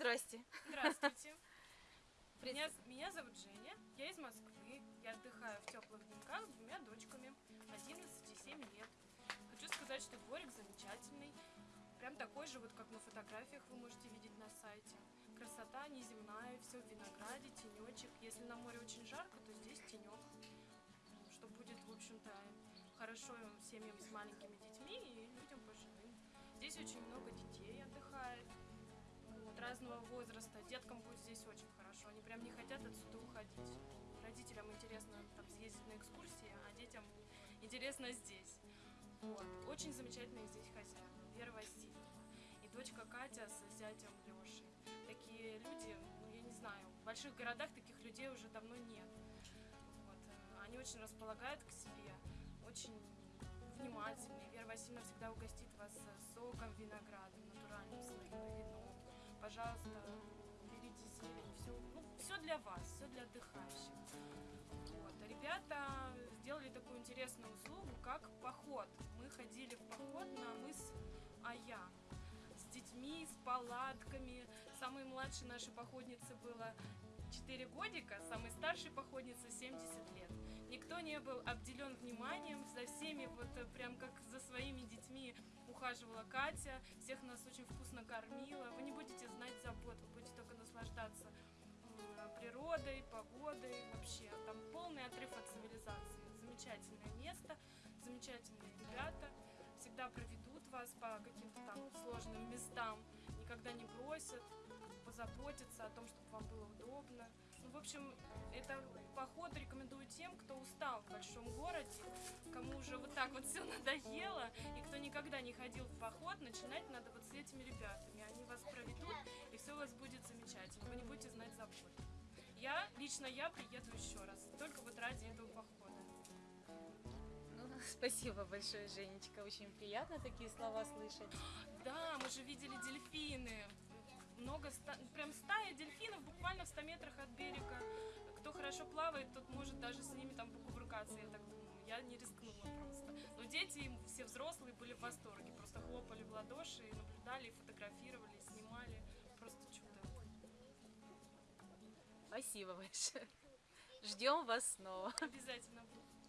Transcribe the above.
Здрасте. Здравствуйте. Меня, меня зовут Женя, я из Москвы. Я отдыхаю в теплых деньках с двумя дочками, 11 и 7 лет. Хочу сказать, что дворик замечательный. Прям такой же, вот как на фотографиях вы можете видеть на сайте. Красота неземная, все в винограде, тенечек. Если на море очень жарко, то здесь тенек. Что будет, в общем-то, хорошо семьям с маленькими детьми и людям пожилым. Здесь очень много разного возраста. Деткам будет здесь очень хорошо. Они прям не хотят отсюда уходить. Родителям интересно там съездить на экскурсии, а детям интересно здесь. Вот. Очень замечательные здесь хозяева. Вера Васильевна и дочка Катя с зятем Лешей. Такие люди, ну я не знаю, в больших городах таких людей уже давно нет. Вот. Они очень располагают к себе, очень внимательные. Вера Васильевна всегда угостит вас соком винограда, натуральным своим вином. Пожалуйста, берите зелень, все, ну, все для вас, все для отдыхающих. Вот. А Ребята сделали такую интересную услугу, как поход. Мы ходили в поход на мыс Ая с детьми, с палатками. Самой младшей нашей походнице было 4 годика, самой старшей походнице 70 лет. Никто не был обделен вниманием, за всеми вот прям как ухаживала Катя, всех нас очень вкусно кормила. Вы не будете знать забот, вы будете только наслаждаться м, природой, погодой, вообще там полный отрыв от цивилизации. Замечательное место, замечательные ребята, всегда проведут вас по каким-то там сложным местам, никогда не бросят, позаботиться о том, чтобы вам было удобно. Ну, в общем, это поход рекомендую тем, кто устал в большом городе, так вот все надоело, и кто никогда не ходил в поход, начинать надо вот с этими ребятами. Они вас проведут, и все у вас будет замечательно. Вы не будете знать забот. Я, лично я приеду еще раз, только вот ради этого похода. Ну, спасибо большое, Женечка. Очень приятно такие слова слышать. Да, мы же видели дельфины. Много, ста- прям стая дельфинов буквально в 100 метрах от берега. Кто хорошо плавает, тот может даже с ними там Я не рискнула просто. Но дети все взрослые были в восторге. Просто хлопали в ладоши, и наблюдали, и фотографировали, и снимали. Просто чудо. Спасибо большое. Ждем вас снова. Обязательно буду.